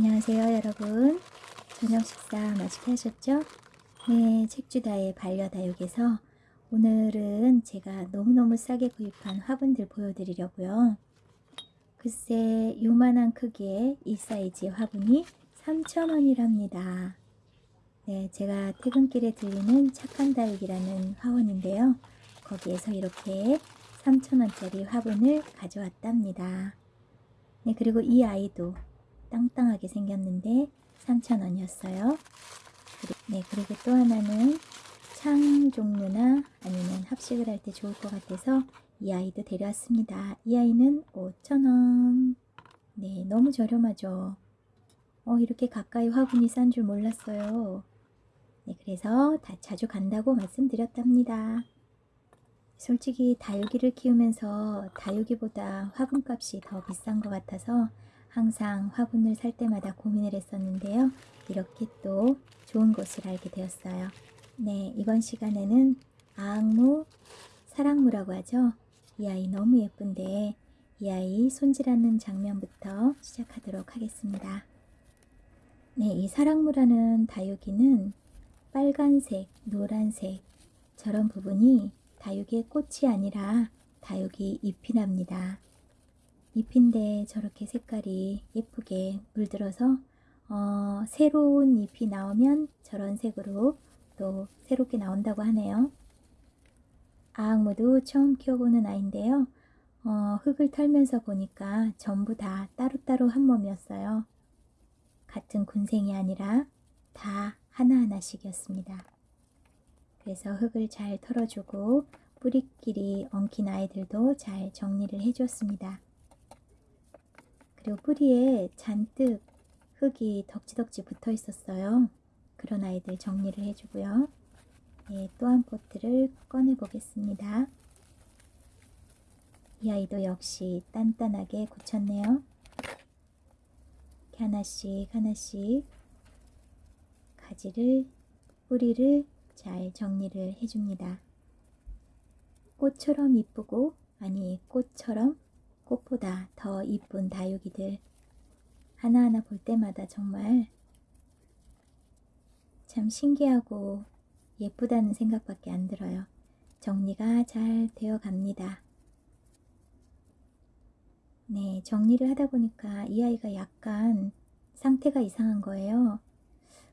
안녕하세요 여러분. 저녁 식사 맛있게 하셨죠? 네 책주다의 반려다육에서 오늘은 제가 너무너무 싸게 구입한 화분들 보여드리려고요. 글쎄 요만한 크기의 이 사이즈의 화분이 3,000원이랍니다. 네 제가 퇴근길에 들리는 착한 다육이라는 화원인데요. 거기에서 이렇게 3,000원짜리 화분을 가져왔답니다. 네 그리고 이 아이도 땅땅하게 생겼는데 3,000원이었어요. 네, 그리고 또 하나는 창 종류나 아니면 합식을 할 때 좋을 것 같아서 이 아이도 데려왔습니다. 이 아이는 5,000원. 네, 너무 저렴하죠. 어, 이렇게 가까이 화분이 싼 줄 몰랐어요. 네, 그래서 다 자주 간다고 말씀드렸답니다. 솔직히 다육이를 키우면서 다육이보다 화분값이 더 비싼 것 같아서 항상 화분을 살 때마다 고민을 했었는데요. 이렇게 또 좋은 곳을 알게 되었어요. 네, 이번 시간에는 아악무, 사랑무라고 하죠. 이 아이 너무 예쁜데 이 아이 손질하는 장면부터 시작하도록 하겠습니다. 네, 이 사랑무라는 다육이는 빨간색, 노란색 저런 부분이 다육의 꽃이 아니라 다육이 잎이랍니다. 잎인데 저렇게 색깔이 예쁘게 물들어서 어, 새로운 잎이 나오면 저런 색으로 또 새롭게 나온다고 하네요. 아악무도 처음 키워보는 아이인데요. 어, 흙을 털면서 보니까 전부 다 따로따로 한 몸이었어요. 같은 군생이 아니라 다 하나하나씩이었습니다. 그래서 흙을 잘 털어주고 뿌리끼리 엉킨 아이들도 잘 정리를 해줬습니다. 그리고 뿌리에 잔뜩 흙이 덕지덕지 붙어 있었어요. 그런 아이들 정리를 해주고요. 네, 또한 포트를 꺼내 보겠습니다. 이 아이도 역시 단단하게 굳혔네요. 하나씩 하나씩 가지를 뿌리를 잘 정리를 해줍니다. 꽃처럼 이쁘고 아니 꽃처럼 꽃보다 더 이쁜 다육이들 하나하나 볼 때마다 정말 참 신기하고 예쁘다는 생각밖에 안 들어요. 정리가 잘 되어 갑니다. 네, 정리를 하다 보니까 이 아이가 약간 상태가 이상한 거예요.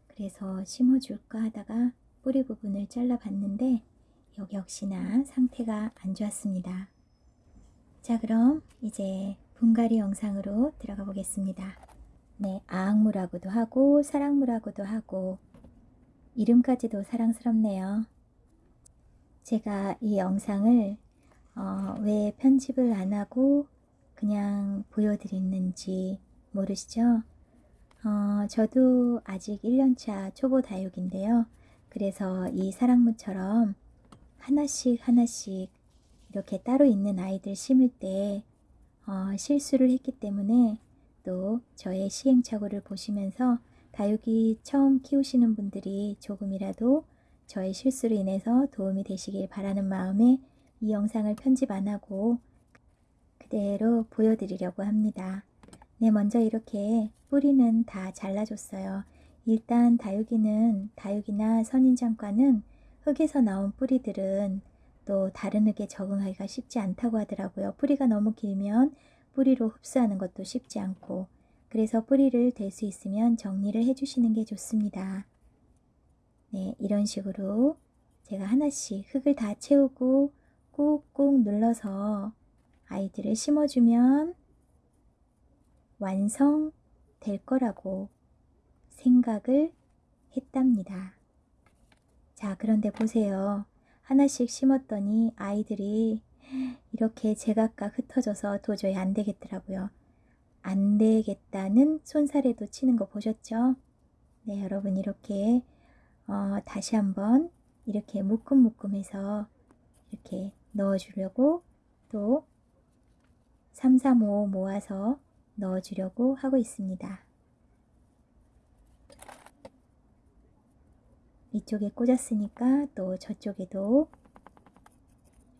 그래서 심어줄까 하다가 뿌리 부분을 잘라 봤는데 여기 역시나 상태가 안 좋았습니다. 자 그럼 이제 분갈이 영상으로 들어가 보겠습니다. 네, 아악무라고도 하고 사랑무라고도 하고 이름까지도 사랑스럽네요. 제가 이 영상을 어, 왜 편집을 안 하고 그냥 보여드렸는지 모르시죠? 어, 저도 아직 1년차 초보 다육인데요. 그래서 이 사랑무처럼 하나씩 하나씩 이렇게 따로 있는 아이들 심을 때 어, 실수를 했기 때문에 또 저의 시행착오를 보시면서 다육이 처음 키우시는 분들이 조금이라도 저의 실수로 인해서 도움이 되시길 바라는 마음에 이 영상을 편집 안 하고 그대로 보여드리려고 합니다. 네 먼저 이렇게 뿌리는 다 잘라줬어요. 일단 다육이는 다육이나 선인장과는 흙에서 나온 뿌리들은 또 다른 흙에 적응하기가 쉽지 않다고 하더라고요. 뿌리가 너무 길면 뿌리로 흡수하는 것도 쉽지 않고 그래서 뿌리를 될수 있으면 정리를 해주시는 게 좋습니다. 네, 이런 식으로 제가 하나씩 흙을 다 채우고 꾹꾹 눌러서 아이들을 심어주면 완성될 거라고 생각을 했답니다. 자, 그런데 보세요. 하나씩 심었더니 아이들이 이렇게 제각각 흩어져서 도저히 안 되겠더라고요. 안 되겠다는 손사래도 치는 거 보셨죠? 네, 여러분 이렇게 어, 다시 한번 이렇게 묶음묶음해서 이렇게 넣어주려고 또 3, 3, 5 모아서 넣어주려고 하고 있습니다. 이쪽에 꽂았으니까 또 저쪽에도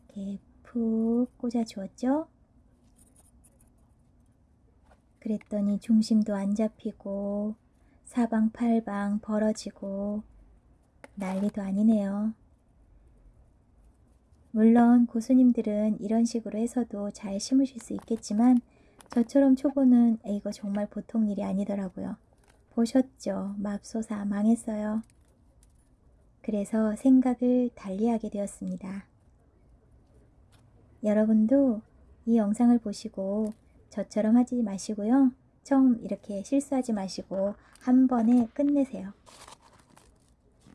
이렇게 푹 꽂아 주었죠. 그랬더니 중심도 안 잡히고 사방팔방 벌어지고 난리도 아니네요. 물론 고수님들은 이런 식으로 해서도 잘 심으실 수 있겠지만 저처럼 초보는 이거 정말 보통 일이 아니더라고요. 보셨죠? 맙소사 망했어요. 그래서 생각을 달리하게 되었습니다. 여러분도 이 영상을 보시고 저처럼 하지 마시고요. 처음 이렇게 실수하지 마시고 한 번에 끝내세요.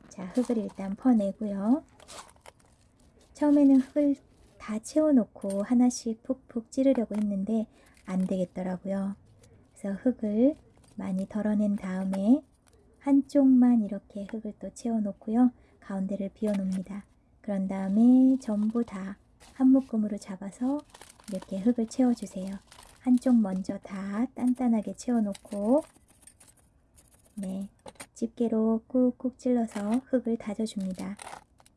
자, 흙을 일단 퍼내고요. 처음에는 흙을 다 채워놓고 하나씩 푹푹 찌르려고 했는데 안 되겠더라고요. 그래서 흙을 많이 덜어낸 다음에 한쪽만 이렇게 흙을 또 채워놓고요. 가운데를 비워놓습니다. 그런 다음에 전부 다 한 묶음으로 잡아서 이렇게 흙을 채워주세요. 한쪽 먼저 다 단단하게 채워놓고 네, 집게로 꾹꾹 찔러서 흙을 다져줍니다.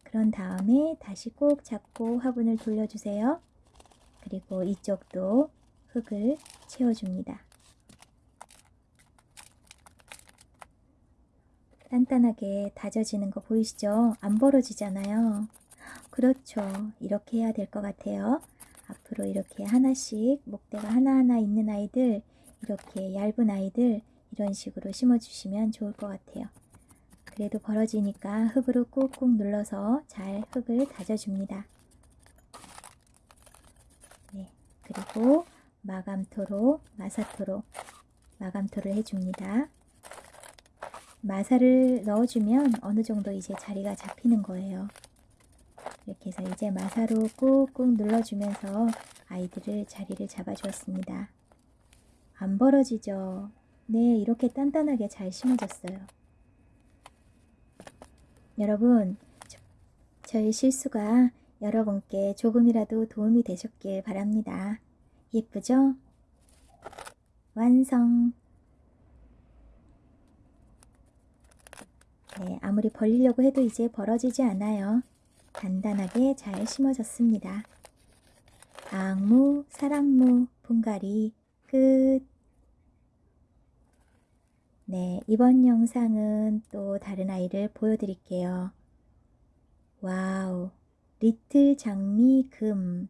그런 다음에 다시 꼭 잡고 화분을 돌려주세요. 그리고 이쪽도 흙을 채워줍니다. 단단하게 다져지는 거 보이시죠? 안 벌어지잖아요. 그렇죠. 이렇게 해야 될 것 같아요. 앞으로 이렇게 하나씩 목대가 하나하나 있는 아이들 이렇게 얇은 아이들 이런 식으로 심어주시면 좋을 것 같아요. 그래도 벌어지니까 흙으로 꾹꾹 눌러서 잘 흙을 다져줍니다. 네, 그리고 마감토로, 마사토로 마감토를 해줍니다. 마사를 넣어주면 어느 정도 이제 자리가 잡히는 거예요. 이렇게 해서 이제 마사로 꾹꾹 눌러주면서 아이들을 자리를 잡아주었습니다. 안 벌어지죠? 네, 이렇게 단단하게 잘 심어졌어요. 여러분, 저, 저의 실수가 여러분께 조금이라도 도움이 되셨길 바랍니다. 예쁘죠? 완성! 네, 아무리 벌리려고 해도 이제 벌어지지 않아요. 단단하게 잘 심어졌습니다. 악무, 사랑무, 분갈이 끝. 네, 이번 영상은 또 다른 아이를 보여드릴게요. 와우, 리틀 장미 금.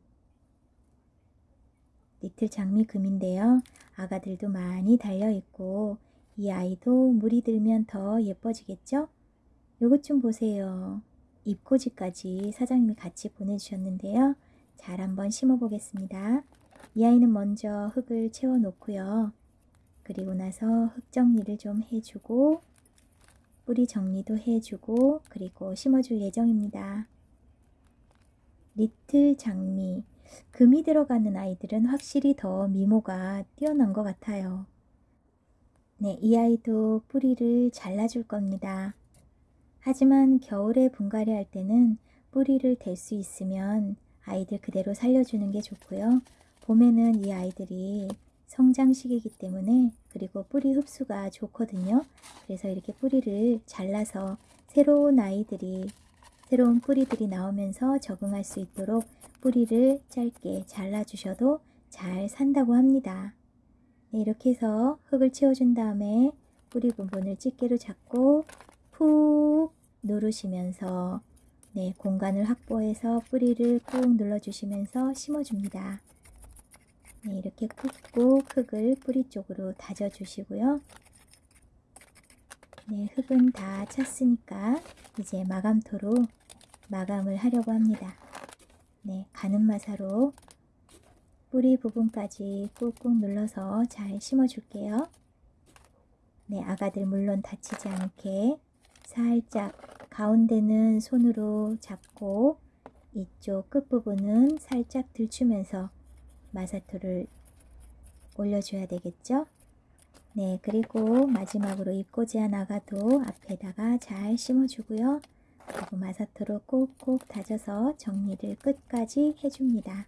리틀 장미 금인데요. 아가들도 많이 달려있고 이 아이도 물이 들면 더 예뻐지겠죠? 요것 좀 보세요. 잎꽂이까지 사장님이 같이 보내주셨는데요. 잘 한번 심어 보겠습니다. 이 아이는 먼저 흙을 채워 놓고요. 그리고 나서 흙 정리를 좀 해주고 뿌리 정리도 해주고 그리고 심어줄 예정입니다. 리틀 장미 금이 들어가는 아이들은 확실히 더 미모가 뛰어난 것 같아요. 네, 이 아이도 뿌리를 잘라줄 겁니다. 하지만 겨울에 분갈이 할 때는 뿌리를 댈 수 있으면 아이들 그대로 살려주는 게 좋고요. 봄에는 이 아이들이 성장 시기이기 때문에 그리고 뿌리 흡수가 좋거든요. 그래서 이렇게 뿌리를 잘라서 새로운 아이들이 새로운 뿌리들이 나오면서 적응할 수 있도록 뿌리를 짧게 잘라 주셔도 잘 산다고 합니다. 네, 이렇게 해서 흙을 채워준 다음에 뿌리 부분을 집게로 잡고 푹 누르시면서 네, 공간을 확보해서 뿌리를 꾹 눌러주시면서 심어줍니다. 네, 이렇게 꾹꾹 흙을 뿌리 쪽으로 다져주시고요. 네, 흙은 다 찼으니까 이제 마감토로 마감을 하려고 합니다. 네, 가는 마사로 뿌리 부분까지 꾹꾹 눌러서 잘 심어줄게요. 네, 아가들 물론 다치지 않게 살짝 가운데는 손으로 잡고 이쪽 끝부분은 살짝 들추면서 마사토를 올려줘야 되겠죠? 네, 그리고 마지막으로 잎꽂이한 아가도 앞에다가 잘 심어주고요. 그리고 마사토로 꼭꼭 다져서 정리를 끝까지 해줍니다.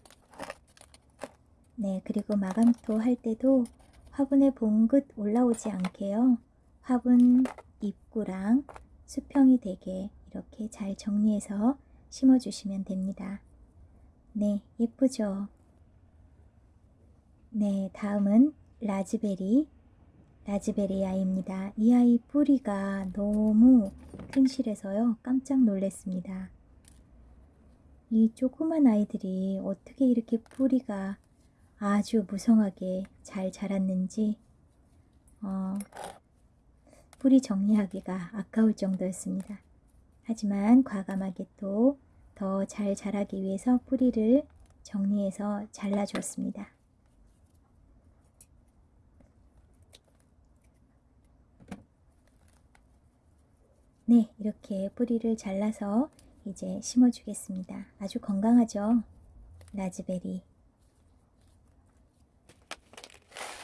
네, 그리고 마감토 할 때도 화분에 봉긋 올라오지 않게요. 화분 입구랑 수평이 되게 이렇게 잘 정리해서 심어주시면 됩니다. 네, 예쁘죠? 네, 다음은 라즈베리, 라즈베리 아이입니다. 이 아이 뿌리가 너무 튼실해서요. 깜짝 놀랐습니다. 이 조그만 아이들이 어떻게 이렇게 뿌리가 아주 무성하게 잘 자랐는지 어, 뿌리 정리하기가 아까울 정도였습니다. 하지만 과감하게 또 더 잘 자라기 위해서 뿌리를 정리해서 잘라주었습니다. 네, 이렇게 뿌리를 잘라서 이제 심어주겠습니다. 아주 건강하죠? 라즈베리.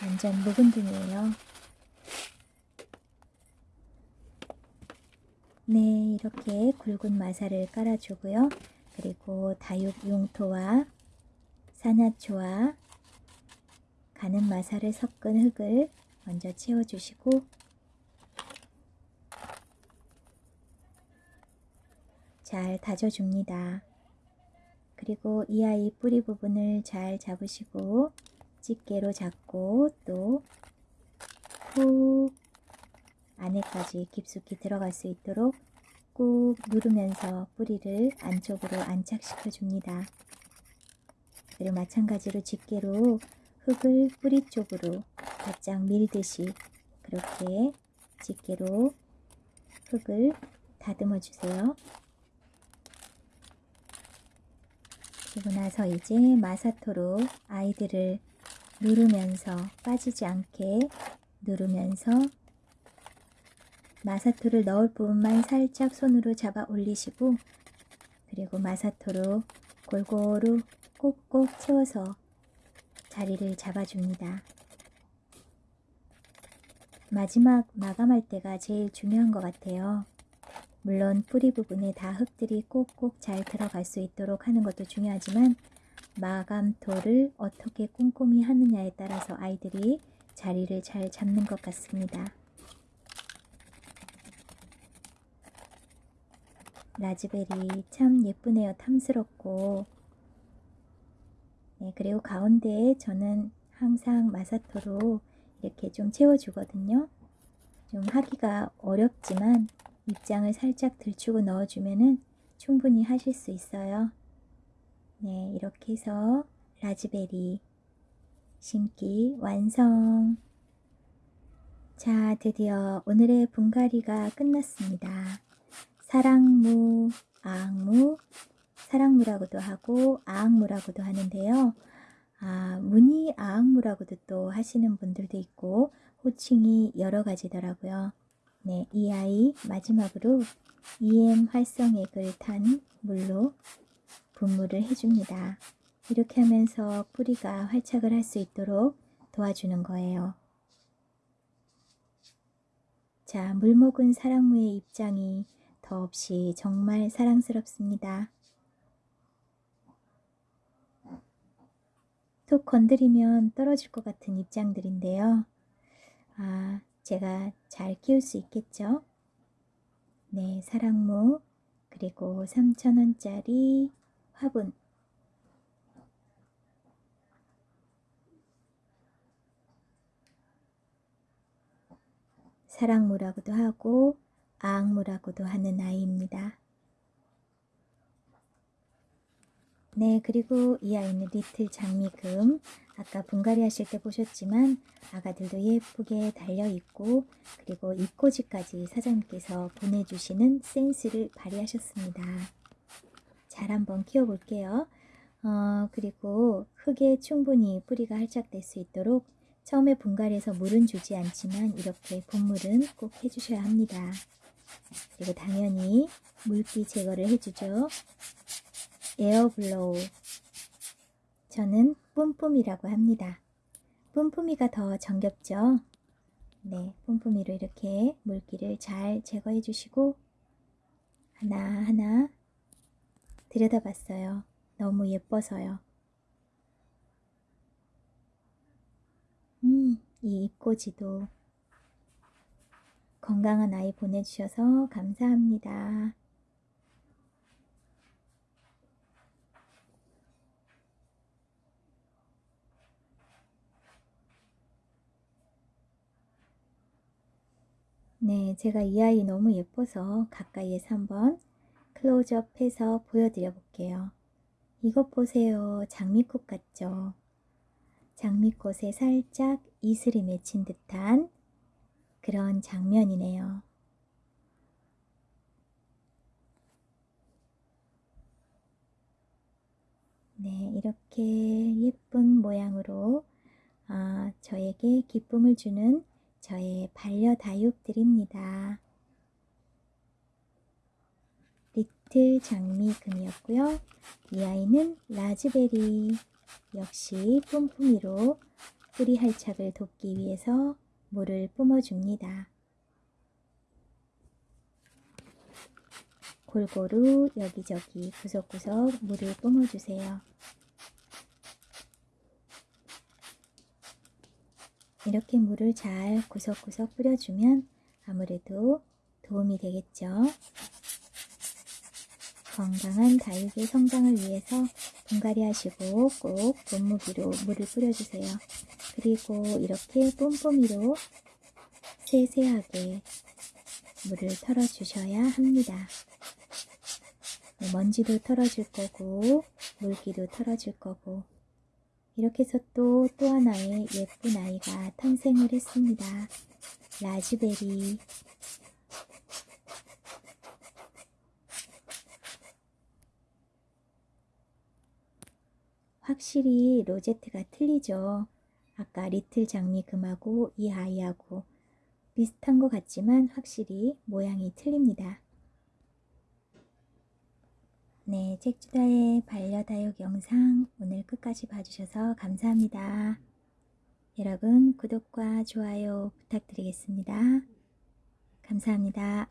완전 묵은 등이에요. 네, 이렇게 굵은 마사를 깔아주고요. 그리고 다육 용토와 산야초와 가는 마사를 섞은 흙을 먼저 채워주시고 잘 다져줍니다. 그리고 이 아이 뿌리 부분을 잘 잡으시고 집게로 잡고 또 푹 안에까지 깊숙이 들어갈 수 있도록 꾹 누르면서 뿌리를 안쪽으로 안착시켜 줍니다. 그리고 마찬가지로 집게로 흙을 뿌리 쪽으로 바짝 밀듯이 그렇게 집게로 흙을 다듬어 주세요. 그리고 나서 이제 마사토로 아이들을 누르면서 빠지지 않게 누르면서 마사토를 넣을 부분만 살짝 손으로 잡아 올리시고 그리고 마사토로 골고루 꼭꼭 채워서 자리를 잡아줍니다. 마지막 마감할 때가 제일 중요한 것 같아요. 물론 뿌리 부분에 다 흙들이 꼭꼭 잘 들어갈 수 있도록 하는 것도 중요하지만 마감토를 어떻게 꼼꼼히 하느냐에 따라서 아이들이 자리를 잘 잡는 것 같습니다. 라즈베리 참 예쁘네요. 탐스럽고 네, 그리고 가운데에 저는 항상 마사토로 이렇게 좀 채워주거든요. 좀 하기가 어렵지만 입장을 살짝 들추고 넣어주면 충분히 하실 수 있어요. 네, 이렇게 해서 라즈베리 심기 완성. 자, 드디어 오늘의 분갈이가 끝났습니다. 사랑무, 아악무, 사랑무라고도 하고 아악무라고도 하는데요. 아, 무늬 아악무라고도 또 하시는 분들도 있고 호칭이 여러 가지더라고요. 네, 이 아이 마지막으로 EM 활성액을 탄 물로 분무를 해줍니다. 이렇게 하면서 뿌리가 활착을 할 수 있도록 도와주는 거예요. 자, 물먹은 사랑무의 입장이 더없이 정말 사랑스럽습니다. 톡 건드리면 떨어질 것 같은 입장들인데요. 아, 제가 잘 키울 수 있겠죠? 네, 사랑무 그리고 3,000원짜리 화분 사랑무라고도 하고 아악무라고도 하는 아이입니다. 네, 그리고 이 아이는 리틀 장미금. 아까 분갈이 하실 때 보셨지만 아가들도 예쁘게 달려있고 그리고 입꼬지까지 사장님께서 보내주시는 센스를 발휘하셨습니다. 잘 한번 키워볼게요. 어, 그리고 흙에 충분히 뿌리가 활착될 수 있도록 처음에 분갈이해서 물은 주지 않지만 이렇게 분물은 꼭 해주셔야 합니다. 그리고 당연히 물기 제거를 해주죠. air blow 저는 뿜뿜이라고 합니다. 뿜뿜이가 더 정겹죠? 네, 뿜뿜이로 이렇게 물기를 잘 제거해 주시고 하나하나 들여다봤어요. 너무 예뻐서요. 음, 이 잎꽂이도 건강한 아이 보내주셔서 감사합니다. 네, 제가 이 아이 너무 예뻐서 가까이에서 한번 클로즈업 해서 보여드려 볼게요. 이것 보세요. 장미꽃 같죠? 장미꽃에 살짝 이슬이 맺힌 듯한 그런 장면이네요. 네, 이렇게 예쁜 모양으로 아, 저에게 기쁨을 주는 저의 반려다육들입니다. 리틀 장미금이었고요. 이 아이는 라즈베리 역시 뿜뿜이로 뿌리 할착을 돕기 위해서 물을 뿜어줍니다. 골고루 여기저기 구석구석 물을 뿜어주세요. 이렇게 물을 잘 구석구석 뿌려주면 아무래도 도움이 되겠죠. 건강한 다육의 성장을 위해서 분갈이 하시고 꼭 분무기로 물을 뿌려주세요. 그리고 이렇게 뿜뿜이로 세세하게 물을 털어주셔야 합니다. 네, 먼지도 털어줄 거고 물기도 털어줄 거고 이렇게 해서 또 또 하나의 예쁜 아이가 탄생을 했습니다. 라즈베리 확실히 로제트가 틀리죠. 아까 리틀 장미금하고 이 아이하고 비슷한 것 같지만 확실히 모양이 틀립니다. 네, 책주다의 반려다육 영상 오늘 끝까지 봐주셔서 감사합니다. 여러분 구독과 좋아요 부탁드리겠습니다. 감사합니다.